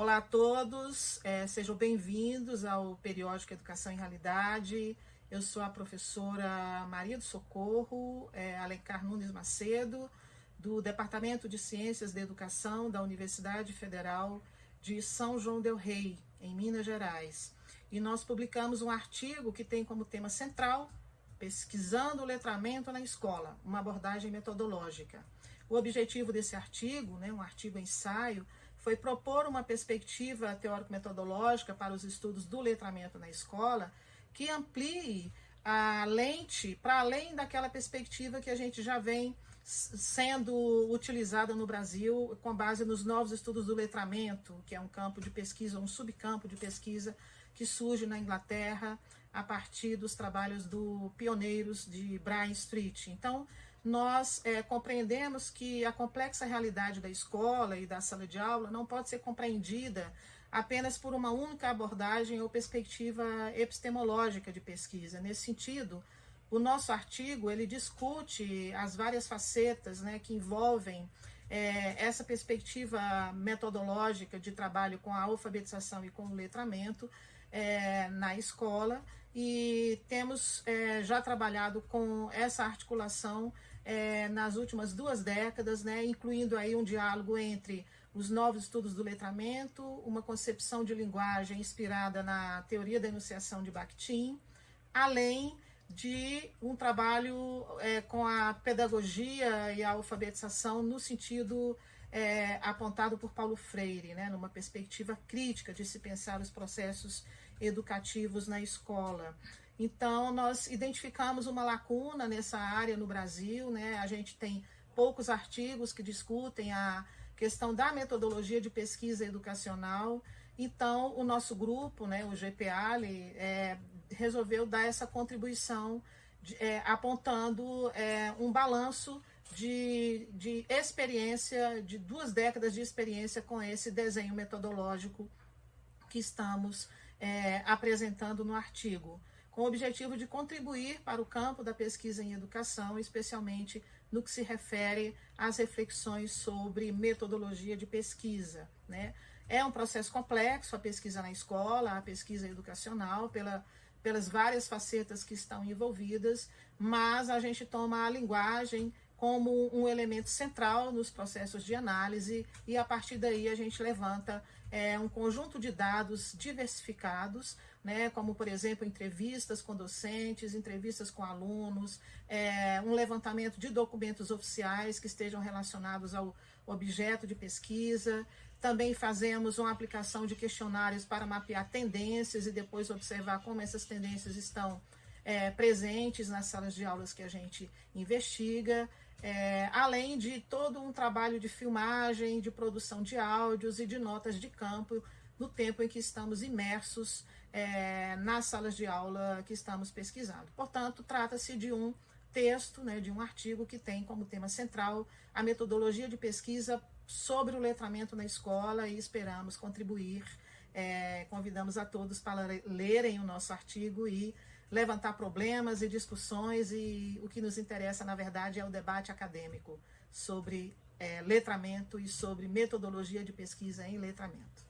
Olá a todos, é, sejam bem-vindos ao periódico Educação em Realidade. Eu sou a professora Maria do Socorro é, Alencar Nunes Macedo, do Departamento de Ciências da Educação da Universidade Federal de São João del Rei, em Minas Gerais. E nós publicamos um artigo que tem como tema central Pesquisando o Letramento na Escola, uma abordagem metodológica. O objetivo desse artigo, né, um artigo ensaio, foi propor uma perspectiva teórico-metodológica para os estudos do letramento na escola que amplie a lente para além daquela perspectiva que a gente já vem sendo utilizada no Brasil com base nos novos estudos do letramento, que é um campo de pesquisa, um subcampo de pesquisa que surge na Inglaterra a partir dos trabalhos do pioneiros de Brian Street. Então, nós é, compreendemos que a complexa realidade da escola e da sala de aula não pode ser compreendida apenas por uma única abordagem ou perspectiva epistemológica de pesquisa. Nesse sentido, o nosso artigo ele discute as várias facetas né, que envolvem é, essa perspectiva metodológica de trabalho com a alfabetização e com o letramento é, na escola e temos é, já trabalhado com essa articulação é, nas últimas duas décadas, né, incluindo aí um diálogo entre os novos estudos do letramento, uma concepção de linguagem inspirada na teoria da enunciação de Bakhtin, além de um trabalho é, com a pedagogia e a alfabetização no sentido é, apontado por Paulo Freire, né, numa perspectiva crítica de se pensar os processos educativos na escola. Então, nós identificamos uma lacuna nessa área no Brasil, né? A gente tem poucos artigos que discutem a questão da metodologia de pesquisa educacional. Então, o nosso grupo, né, o GPAL, é, resolveu dar essa contribuição de, é, apontando é, um balanço de, de experiência, de duas décadas de experiência com esse desenho metodológico que estamos é, apresentando no artigo com o objetivo de contribuir para o campo da pesquisa em educação, especialmente no que se refere às reflexões sobre metodologia de pesquisa. Né? É um processo complexo a pesquisa na escola, a pesquisa educacional, pela, pelas várias facetas que estão envolvidas, mas a gente toma a linguagem como um elemento central nos processos de análise e a partir daí a gente levanta é, um conjunto de dados diversificados, né, como por exemplo entrevistas com docentes, entrevistas com alunos, é, um levantamento de documentos oficiais que estejam relacionados ao objeto de pesquisa, também fazemos uma aplicação de questionários para mapear tendências e depois observar como essas tendências estão é, presentes nas salas de aulas que a gente investiga, é, além de todo um trabalho de filmagem, de produção de áudios e de notas de campo no tempo em que estamos imersos é, nas salas de aula que estamos pesquisando. Portanto, trata-se de um texto, né, de um artigo que tem como tema central a metodologia de pesquisa sobre o letramento na escola e esperamos contribuir. É, convidamos a todos para lerem o nosso artigo e levantar problemas e discussões e o que nos interessa, na verdade, é o debate acadêmico sobre é, letramento e sobre metodologia de pesquisa em letramento.